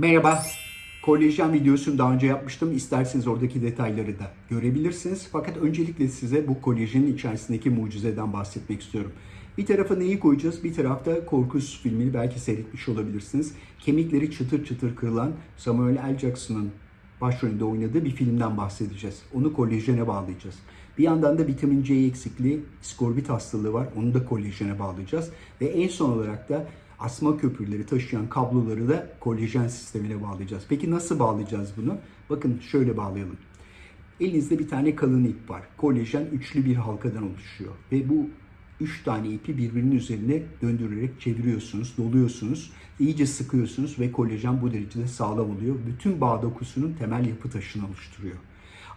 Merhaba. Kolajen videosunu daha önce yapmıştım. İsterseniz oradaki detayları da görebilirsiniz. Fakat öncelikle size bu kolajenin içerisindeki mucizeden bahsetmek istiyorum. Bir tarafa neyi koyacağız? Bir tarafta Korkus filmini belki seyretmiş olabilirsiniz. Kemikleri çıtır çıtır kırılan Samuel L. Jackson'ın başrolünde oynadığı bir filmden bahsedeceğiz. Onu kolajene bağlayacağız. Bir yandan da vitamin C eksikliği, skorbit hastalığı var. Onu da kolajene bağlayacağız. Ve en son olarak da asma köprüleri taşıyan kabloları da kolajen sistemine bağlayacağız. Peki nasıl bağlayacağız bunu? Bakın şöyle bağlayalım. Elinizde bir tane kalın ip var. Kolajen üçlü bir halkadan oluşuyor. Ve bu üç tane ipi birbirinin üzerine döndürerek çeviriyorsunuz, doluyorsunuz. iyice sıkıyorsunuz ve kolajen bu derecede sağlam oluyor. Bütün bağ dokusunun temel yapı taşını oluşturuyor.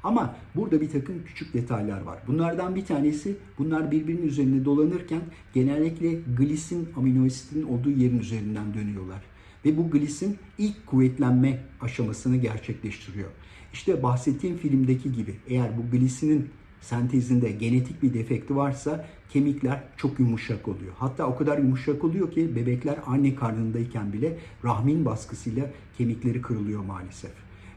Ama burada bir takım küçük detaylar var. Bunlardan bir tanesi bunlar birbirinin üzerinde dolanırken genellikle glisin amino asidinin olduğu yerin üzerinden dönüyorlar. Ve bu glisin ilk kuvvetlenme aşamasını gerçekleştiriyor. İşte bahsettiğim filmdeki gibi eğer bu glisinin sentezinde genetik bir defekti varsa kemikler çok yumuşak oluyor. Hatta o kadar yumuşak oluyor ki bebekler anne karnındayken bile rahmin baskısıyla kemikleri kırılıyor maalesef.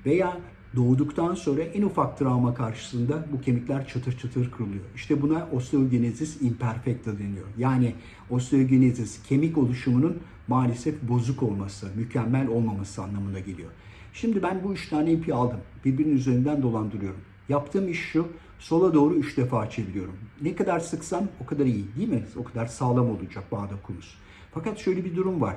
Veya doğduktan sonra en ufak travma karşısında bu kemikler çıtır çıtır kırılıyor. İşte buna osteogenesis imperfecta deniyor. Yani osteogenesis kemik oluşumunun maalesef bozuk olması, mükemmel olmaması anlamına geliyor. Şimdi ben bu üç tane ipi aldım. Birbirinin üzerinden dolandırıyorum. Yaptığım iş şu, sola doğru üç defa çeviriyorum. Ne kadar sıksam o kadar iyi değil mi? O kadar sağlam olacak bağ dokumuz. Fakat şöyle bir durum var.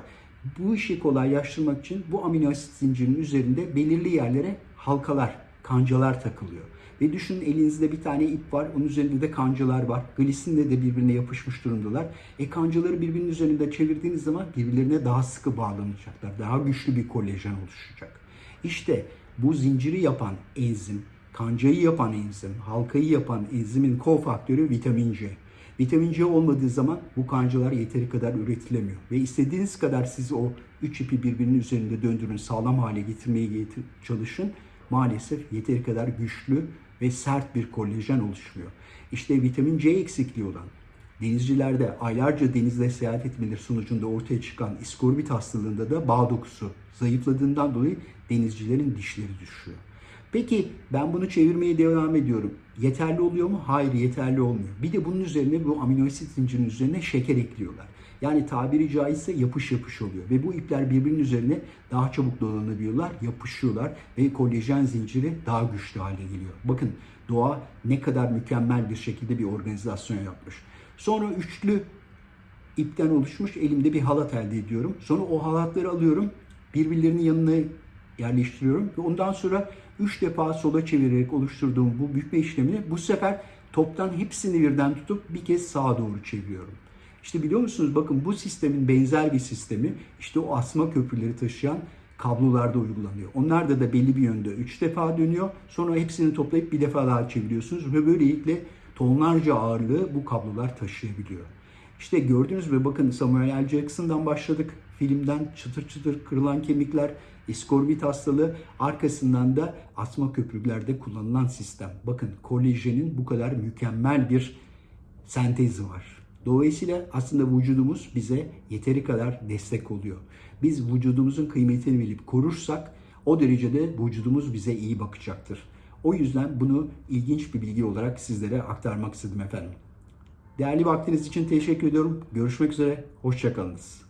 Bu işi kolaylaştırmak için bu amino asit zincirinin üzerinde belirli yerlere halkalar, kancalar takılıyor. Ve düşünün elinizde bir tane ip var, onun üzerinde de kancalar var. Glisinle de birbirine yapışmış durumdalar. E kancaları birbirinin üzerinde çevirdiğiniz zaman birbirlerine daha sıkı bağlanacaklar. Daha güçlü bir kolajen oluşacak. İşte bu zinciri yapan enzim, kancayı yapan enzim, halkayı yapan enzimin kofaktörü vitamin C. Vitamin C olmadığı zaman bu kancalar yeteri kadar üretilemiyor. Ve istediğiniz kadar siz o üç ipi birbirinin üzerinde döndürün, sağlam hale getirmeye getir- çalışın. Maalesef yeteri kadar güçlü ve sert bir kolajen oluşmuyor. İşte vitamin C eksikliği olan denizcilerde aylarca denizde seyahat etmeleri sonucunda ortaya çıkan iskorbit hastalığında da bağ dokusu zayıfladığından dolayı denizcilerin dişleri düşüyor. Peki ben bunu çevirmeye devam ediyorum. Yeterli oluyor mu? Hayır yeterli olmuyor. Bir de bunun üzerine bu amino asit zincirinin üzerine şeker ekliyorlar. Yani tabiri caizse yapış yapış oluyor. Ve bu ipler birbirinin üzerine daha çabuk dolanabiliyorlar, yapışıyorlar ve kolajen zinciri daha güçlü hale geliyor. Bakın doğa ne kadar mükemmel bir şekilde bir organizasyon yapmış. Sonra üçlü ipten oluşmuş elimde bir halat elde ediyorum. Sonra o halatları alıyorum, birbirlerinin yanına yerleştiriyorum ve ondan sonra 3 defa sola çevirerek oluşturduğum bu bükme işlemini bu sefer toptan hepsini birden tutup bir kez sağa doğru çeviriyorum. İşte biliyor musunuz bakın bu sistemin benzer bir sistemi işte o asma köprüleri taşıyan kablolarda uygulanıyor. Onlar da da belli bir yönde 3 defa dönüyor. Sonra hepsini toplayıp bir defa daha çeviriyorsunuz ve böylelikle tonlarca ağırlığı bu kablolar taşıyabiliyor. İşte gördünüz mü bakın Samuel L. Jackson'dan başladık. Filmden çıtır çıtır kırılan kemikler, iskorbit hastalığı, arkasından da asma köprülerde kullanılan sistem. Bakın kolajenin bu kadar mükemmel bir sentezi var. Dolayısıyla aslında vücudumuz bize yeteri kadar destek oluyor. Biz vücudumuzun kıymetini bilip korursak o derecede vücudumuz bize iyi bakacaktır. O yüzden bunu ilginç bir bilgi olarak sizlere aktarmak istedim efendim. Değerli vaktiniz için teşekkür ediyorum. Görüşmek üzere. Hoşçakalınız.